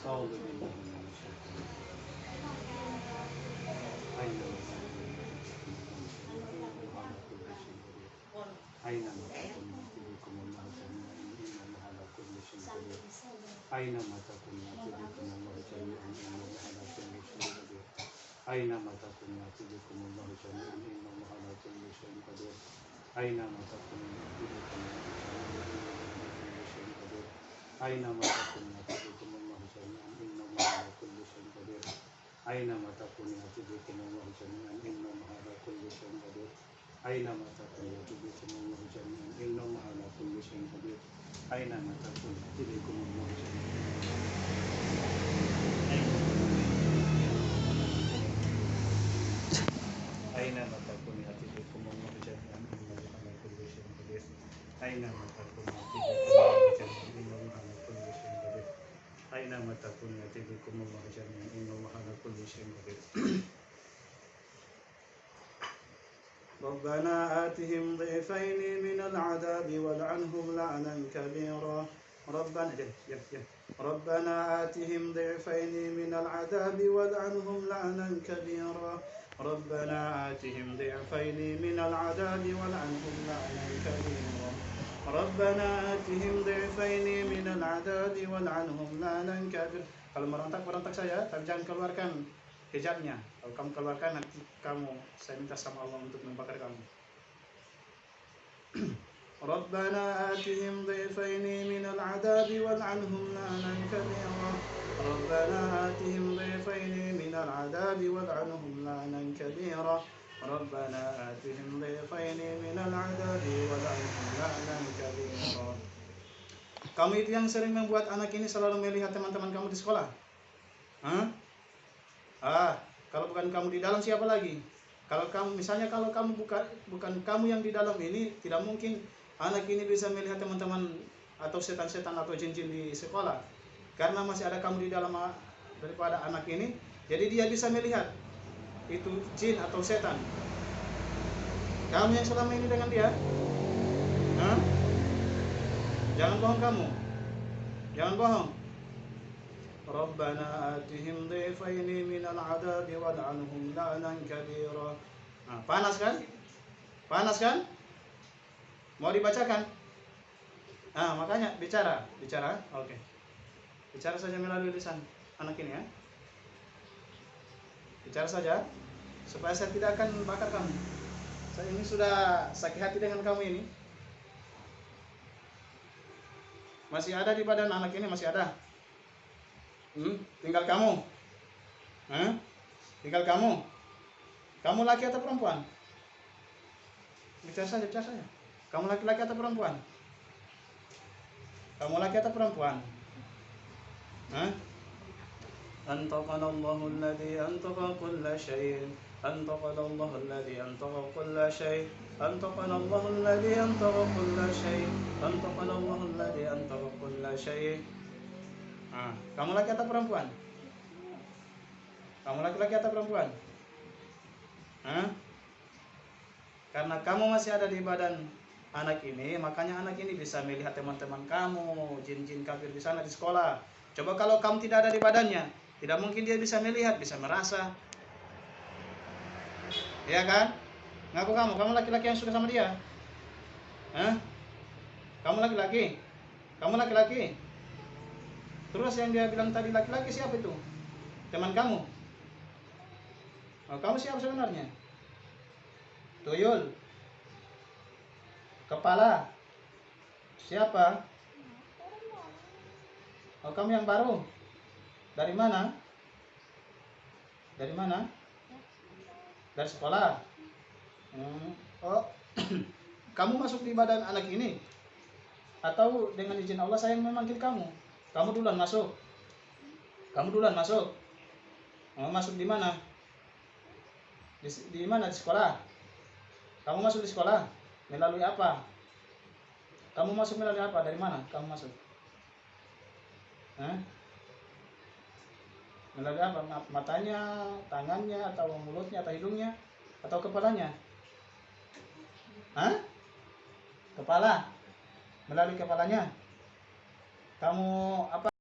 أعوذ بالله من الشيطان أينما أينما تكون يأتي بكم الله جميعا إن الله على كل شيء قدير أينما تكون يأتي بكم الله جميعا إن الله على كل شيء قدير أينما تكون يأتي بكم الله جميعا إن الله على كل شيء قدير أينما تكون يأتي أينما تكون يأتي بكم الله جميعا إن الله على كل شيء قدير أينما تكون يأتي بكم الله جميعا إن الله على كل شيء قدير أينما تكون يأتي بكم الله جميعا أينما تكون يأتي بكم الله جميعا إن الله على كل شيء قدير أينما تكون يأتي بكم الله جميعا إن الله على كل شيء قدير أينما تكون يأتي بكم الله جميعا إن الله على كل شيء قدير. ربنا آتهم ضعفين من العذاب والعنهم لعنا كبيرا. ربنا ربنا آتهم ضعفين من العذاب والعنهم لعنا كبيرا. ربنا آتهم ضعفين من العذاب والعنهم لعنا كبيرا. Rabbana atihim dhifaini minal adadi wal'anhum lanan kafir. Kalau merontak-merontak saya, tapi jangan keluarkan hijabnya. Kalau kamu keluarkan nanti kamu, saya minta sama Allah untuk membakar kamu. Rabbana atihim dhifaini minal adabi wal'anhum lanan kabira. Ya Rabbana atihim dhifaini minal adabi wal'anhum lanan kabira. Ya ربنا آتهم ضيفين من العذاب والعنهم لعنا كبيرا Kamu itu yang sering membuat anak ini selalu melihat teman-teman kamu di sekolah? Hah? Ah, kalau bukan kamu di dalam siapa lagi? Kalau kamu misalnya kalau kamu bukan bukan kamu yang di dalam ini tidak mungkin anak ini bisa melihat teman-teman atau setan-setan atau jin-jin di sekolah. Karena masih ada kamu di dalam ah, daripada anak ini, jadi dia bisa melihat itu jin atau setan kamu yang selama ini dengan dia Hah? jangan bohong kamu jangan bohong Rabbana atihim dhifaini minal adabi wal'anhum la'nan kabira kabiro. panas kan? panas kan? mau dibacakan? Ah makanya bicara bicara oke okay. bicara saja melalui lisan anak ini ya bicara saja supaya saya tidak akan bakar kamu saya ini sudah sakit hati dengan kamu ini masih ada di badan anak ini masih ada Hmm? Tinggal kamu. Hah? Tinggal kamu. Kamu laki atau perempuan? Bicara saja, bicara saja. Kamu laki-laki atau perempuan? Kamu laki atau perempuan? أنطقنا الله الذي أنطق كل شيء أنطقنا الله الذي أنطق كل شيء أنطقنا الله الذي أنطق كل شيء أنطقنا الله الذي أنطق كل شيء Nah, kamu laki atau perempuan? Kamu laki-laki atau perempuan? Hah? Karena kamu masih ada di badan anak ini, makanya anak ini bisa melihat teman-teman kamu, jin-jin kafir di sana di sekolah. Coba kalau kamu tidak ada di badannya, tidak mungkin dia bisa melihat, bisa merasa. Ya kan? Ngaku kamu, kamu laki-laki yang suka sama dia. Hah? Kamu laki-laki? Kamu laki-laki? Terus yang dia bilang tadi laki-laki siapa itu? Teman kamu? Oh, kamu siapa sebenarnya? Tuyul. Kepala. Siapa? Oh, kamu yang baru? Dari mana? Dari mana? Dari sekolah. Hmm. Oh, kamu masuk di badan anak ini? Atau dengan izin Allah saya memanggil kamu? Kamu duluan masuk. Kamu duluan masuk. Mau masuk di mana? Di, di mana di sekolah? Kamu masuk di sekolah? Melalui apa? Kamu masuk melalui apa? Dari mana kamu masuk? Hah? Apa? Matanya, tangannya, atau mulutnya, atau hidungnya, atau kepalanya? Hah? Kepala? Melalui kepalanya? kamu apa